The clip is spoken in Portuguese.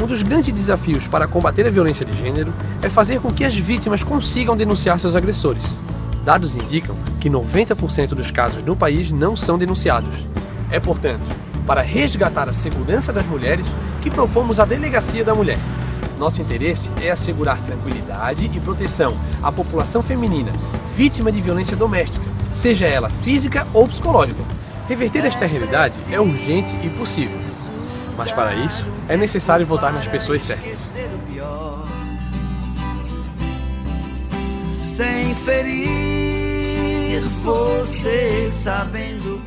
Um dos grandes desafios para combater a violência de gênero é fazer com que as vítimas consigam denunciar seus agressores. Dados indicam que 90% dos casos no país não são denunciados. É, portanto, para resgatar a segurança das mulheres que propomos a Delegacia da Mulher. Nosso interesse é assegurar tranquilidade e proteção à população feminina vítima de violência doméstica, seja ela física ou psicológica. Reverter esta realidade é urgente e possível. Mas para isso, é necessário votar nas pessoas certas. Sem ferir você sabendo